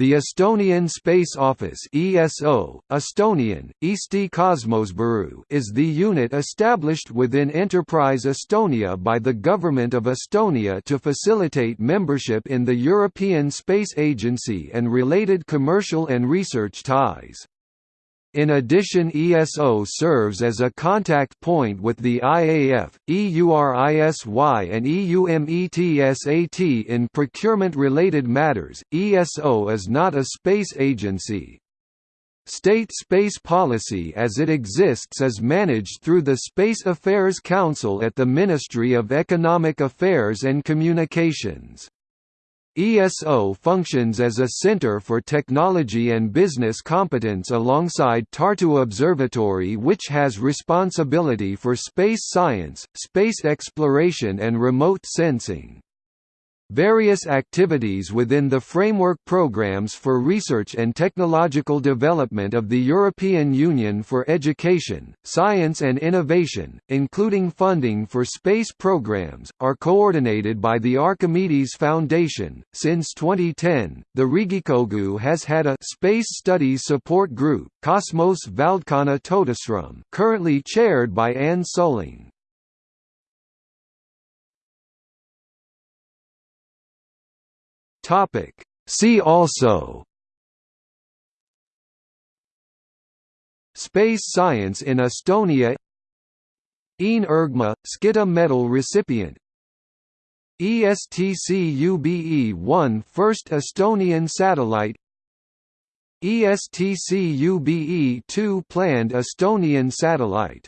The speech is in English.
The Estonian Space Office ESO, Estonian, Eesti Kosmosbüroo is the unit established within Enterprise Estonia by the Government of Estonia to facilitate membership in the European Space Agency and related commercial and research ties. In addition ESO serves as a contact point with the IAF, EURISY and EUMETSAT in procurement-related matters. ESO is not a space agency. State space policy as it exists is managed through the Space Affairs Council at the Ministry of Economic Affairs and Communications. ESO functions as a center for technology and business competence alongside Tartu Observatory which has responsibility for space science, space exploration and remote sensing. Various activities within the framework programs for research and technological development of the European Union for Education, Science and Innovation, including funding for space programs, are coordinated by the Archimedes Foundation. Since 2010, the Riigikogu has had a Space Studies Support Group, Cosmos Valdkonna Toetusrühm, currently chaired by Anne Sulling. Topic. See also Space science in Estonia Een Urgma, Skitta Medal recipient ESTCube-1 First Estonian satellite ESTCube-2 Planned Estonian satellite